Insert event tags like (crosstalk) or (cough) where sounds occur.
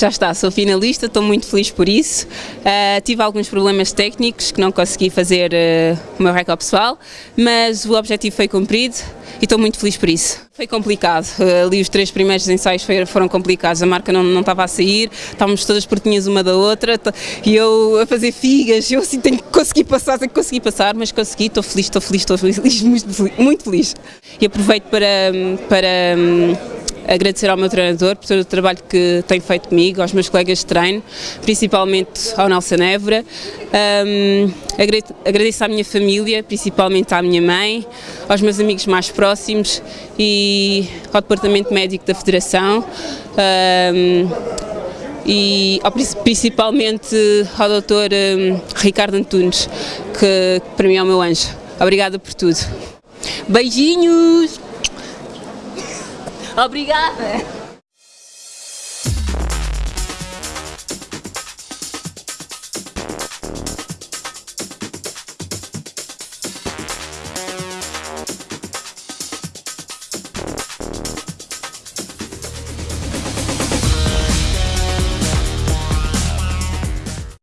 Já está, sou finalista, estou muito feliz por isso. Uh, tive alguns problemas técnicos que não consegui fazer uh, o meu recorde pessoal, mas o objetivo foi cumprido e estou muito feliz por isso. Foi complicado, uh, ali os três primeiros ensaios foram complicados, a marca não, não estava a sair, estávamos todas pertinhas uma da outra e eu a fazer figas, eu assim tenho que conseguir passar, tenho que conseguir passar, mas consegui, estou feliz, estou feliz, estou feliz, (laughs) muito feliz, muito feliz. E aproveito para, para agradecer ao meu treinador por todo o trabalho que tem feito comigo, aos meus colegas de treino, principalmente ao Nelson Évora. Um, agradeço à minha família, principalmente à minha mãe, aos meus amigos mais próximos e ao Departamento Médico da Federação. Um, e principalmente ao Dr. Ricardo Antunes, que para mim é o meu anjo. Obrigada por tudo. Beijinhos! Obrigada!